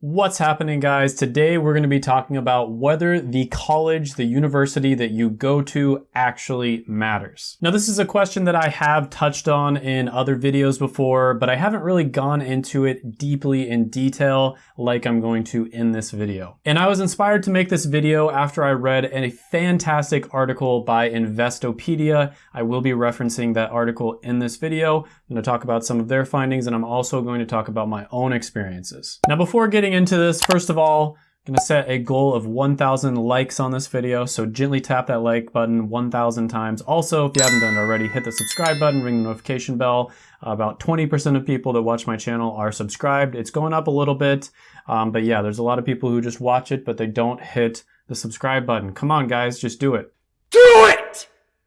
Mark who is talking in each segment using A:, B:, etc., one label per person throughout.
A: What's happening guys? Today we're going to be talking about whether the college, the university that you go to actually matters. Now this is a question that I have touched on in other videos before, but I haven't really gone into it deeply in detail like I'm going to in this video. And I was inspired to make this video after I read a fantastic article by Investopedia. I will be referencing that article in this video. I'm going to talk about some of their findings and I'm also going to talk about my own experiences. Now before getting into this, first of all, I'm gonna set a goal of 1,000 likes on this video, so gently tap that like button 1,000 times. Also, if you haven't done it already, hit the subscribe button, ring the notification bell. About 20% of people that watch my channel are subscribed. It's going up a little bit, um, but yeah, there's a lot of people who just watch it, but they don't hit the subscribe button. Come on, guys, just do it.
B: Do it!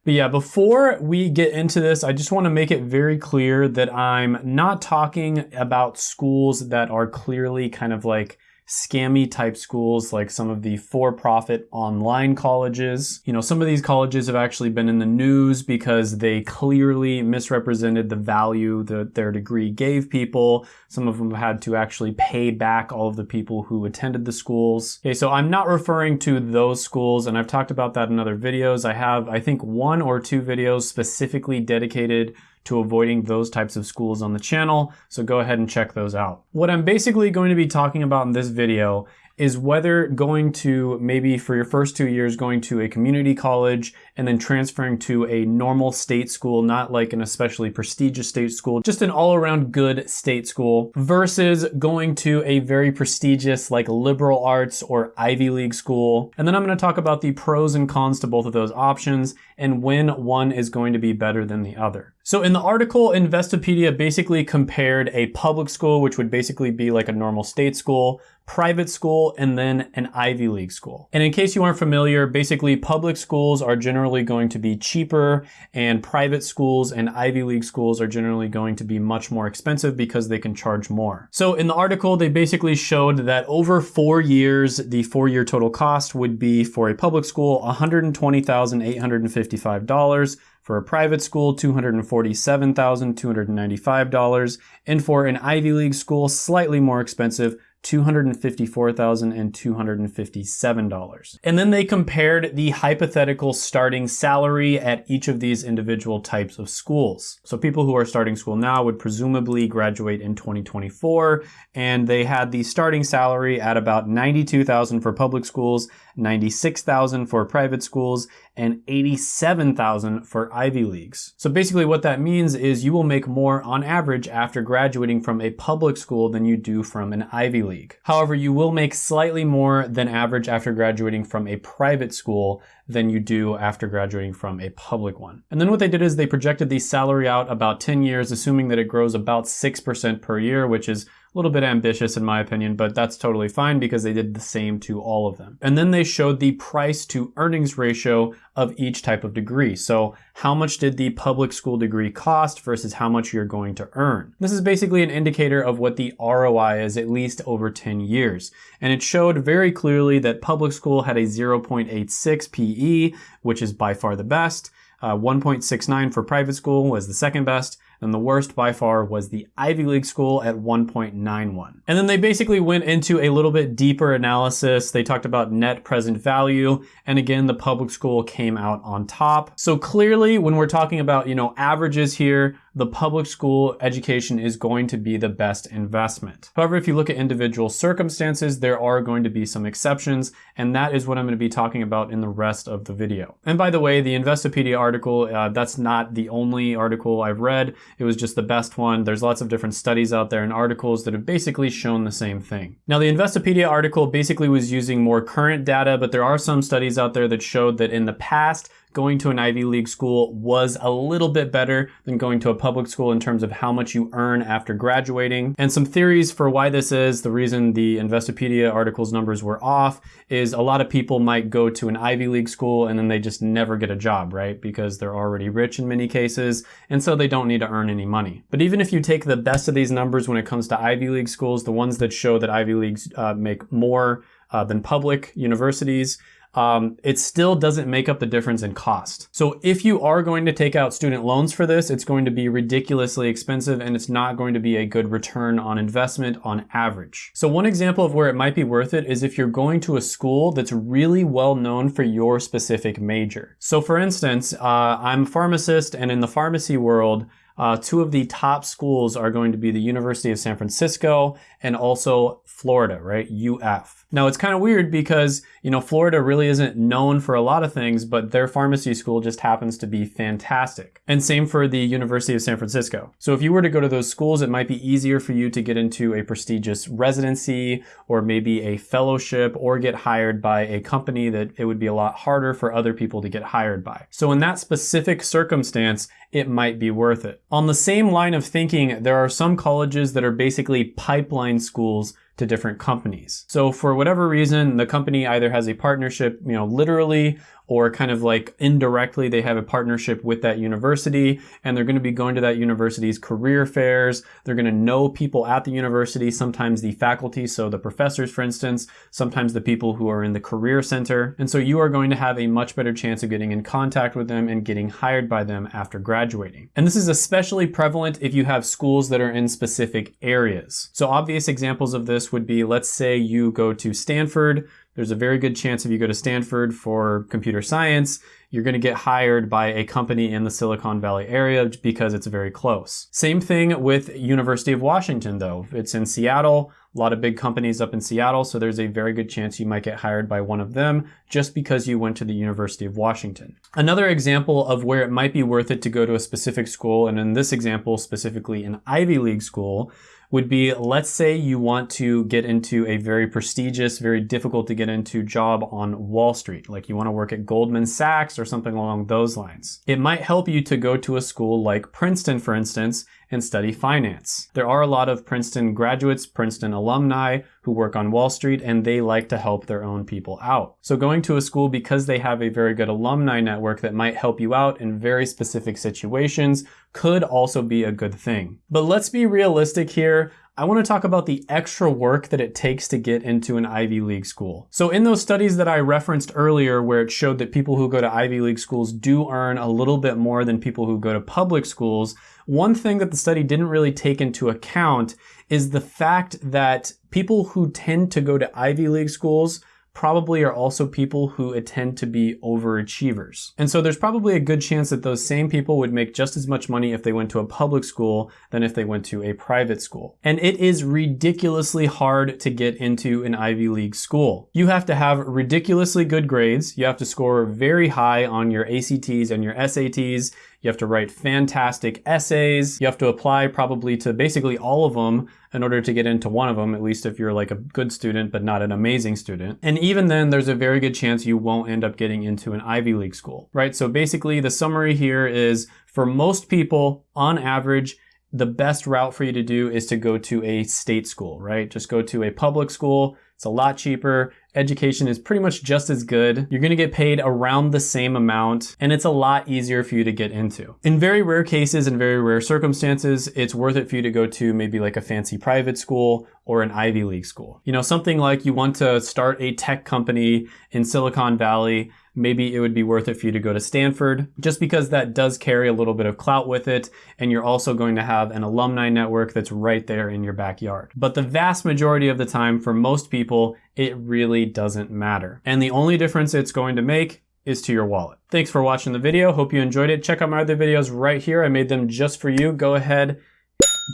A: But yeah, before we get into this, I just want to make it very clear that I'm not talking about schools that are clearly kind of like scammy type schools like some of the for-profit online colleges. You know, some of these colleges have actually been in the news because they clearly misrepresented the value that their degree gave people. Some of them had to actually pay back all of the people who attended the schools. Okay, so I'm not referring to those schools and I've talked about that in other videos. I have, I think, one or two videos specifically dedicated to avoiding those types of schools on the channel, so go ahead and check those out. What I'm basically going to be talking about in this video is whether going to maybe for your first two years going to a community college and then transferring to a normal state school, not like an especially prestigious state school, just an all around good state school versus going to a very prestigious like liberal arts or Ivy League school. And then I'm going to talk about the pros and cons to both of those options and when one is going to be better than the other. So in the article, Investopedia basically compared a public school, which would basically be like a normal state school, private school, and then an Ivy League school. And in case you aren't familiar, basically public schools are generally going to be cheaper and private schools and Ivy League schools are generally going to be much more expensive because they can charge more. So in the article, they basically showed that over four years, the four-year total cost would be for a public school $120,855 for a private school, $247,295. And for an Ivy League school, slightly more expensive, $254,257. And then they compared the hypothetical starting salary at each of these individual types of schools. So people who are starting school now would presumably graduate in 2024, and they had the starting salary at about 92,000 for public schools, 96,000 for private schools, and 87,000 for Ivy Leagues. So basically what that means is you will make more on average after graduating from a public school than you do from an Ivy League. However, you will make slightly more than average after graduating from a private school than you do after graduating from a public one. And then what they did is they projected the salary out about 10 years, assuming that it grows about 6% per year, which is a little bit ambitious in my opinion, but that's totally fine because they did the same to all of them. And then they showed the price to earnings ratio of each type of degree. So how much did the public school degree cost versus how much you're going to earn? This is basically an indicator of what the ROI is at least over 10 years. And it showed very clearly that public school had a 0.86 PE, which is by far the best. Uh, 1.69 for private school was the second best, and the worst by far was the Ivy League school at 1.91. And then they basically went into a little bit deeper analysis. They talked about net present value, and again, the public school came out on top. So clearly, when we're talking about, you know, averages here, the public school education is going to be the best investment. However, if you look at individual circumstances, there are going to be some exceptions, and that is what I'm going to be talking about in the rest of the video. And by the way, the Investopedia article, uh, that's not the only article I've read. It was just the best one. There's lots of different studies out there and articles that have basically shown the same thing. Now, the Investopedia article basically was using more current data, but there are some studies out there that showed that in the past, going to an Ivy League school was a little bit better than going to a public school in terms of how much you earn after graduating. And some theories for why this is, the reason the Investopedia article's numbers were off is a lot of people might go to an Ivy League school and then they just never get a job, right? Because they're already rich in many cases, and so they don't need to earn any money. But even if you take the best of these numbers when it comes to Ivy League schools, the ones that show that Ivy Leagues uh, make more uh, than public universities, um, it still doesn't make up the difference in cost. So if you are going to take out student loans for this, it's going to be ridiculously expensive and it's not going to be a good return on investment on average. So one example of where it might be worth it is if you're going to a school that's really well known for your specific major. So for instance, uh, I'm a pharmacist and in the pharmacy world, uh, two of the top schools are going to be the University of San Francisco and also Florida, right? UF. Now it's kind of weird because, you know, Florida really isn't known for a lot of things, but their pharmacy school just happens to be fantastic. And same for the University of San Francisco. So if you were to go to those schools, it might be easier for you to get into a prestigious residency or maybe a fellowship or get hired by a company that it would be a lot harder for other people to get hired by. So in that specific circumstance, it might be worth it. On the same line of thinking, there are some colleges that are basically pipeline schools to different companies. So for whatever reason, the company either has a partnership, you know, literally or kind of like indirectly they have a partnership with that university and they're going to be going to that university's career fairs. They're going to know people at the university, sometimes the faculty, so the professors, for instance, sometimes the people who are in the career center. And so you are going to have a much better chance of getting in contact with them and getting hired by them after graduating. And this is especially prevalent if you have schools that are in specific areas. So obvious examples of this would be, let's say you go to Stanford, there's a very good chance if you go to Stanford for computer science, you're going to get hired by a company in the Silicon Valley area because it's very close. Same thing with University of Washington though. It's in Seattle, a lot of big companies up in Seattle, so there's a very good chance you might get hired by one of them just because you went to the University of Washington. Another example of where it might be worth it to go to a specific school, and in this example specifically an Ivy League school, would be let's say you want to get into a very prestigious, very difficult to get into job on Wall Street, like you want to work at Goldman Sachs or something along those lines. It might help you to go to a school like Princeton, for instance, and study finance. There are a lot of Princeton graduates, Princeton alumni who work on Wall Street and they like to help their own people out. So going to a school because they have a very good alumni network that might help you out in very specific situations could also be a good thing. But let's be realistic here. I want to talk about the extra work that it takes to get into an Ivy League school. So in those studies that I referenced earlier where it showed that people who go to Ivy League schools do earn a little bit more than people who go to public schools, one thing that the study didn't really take into account is the fact that people who tend to go to Ivy League schools probably are also people who tend to be overachievers. And so there's probably a good chance that those same people would make just as much money if they went to a public school than if they went to a private school. And it is ridiculously hard to get into an Ivy League school. You have to have ridiculously good grades. You have to score very high on your ACTs and your SATs. You have to write fantastic essays. You have to apply probably to basically all of them in order to get into one of them, at least if you're like a good student, but not an amazing student. And even then, there's a very good chance you won't end up getting into an Ivy League school, right? So basically the summary here is for most people, on average, the best route for you to do is to go to a state school, right? Just go to a public school. It's a lot cheaper education is pretty much just as good. You're gonna get paid around the same amount and it's a lot easier for you to get into. In very rare cases and very rare circumstances, it's worth it for you to go to maybe like a fancy private school or an Ivy League school. You know, something like you want to start a tech company in Silicon Valley maybe it would be worth it for you to go to Stanford just because that does carry a little bit of clout with it and you're also going to have an alumni network that's right there in your backyard. But the vast majority of the time for most people, it really doesn't matter. And the only difference it's going to make is to your wallet. Thanks for watching the video. Hope you enjoyed it. Check out my other videos right here. I made them just for you. Go ahead,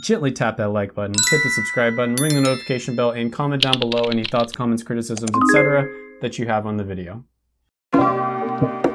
A: gently tap that like button, hit the subscribe button, ring the notification bell, and comment down below any thoughts, comments, criticisms, etc. that you have on the video. Thank you.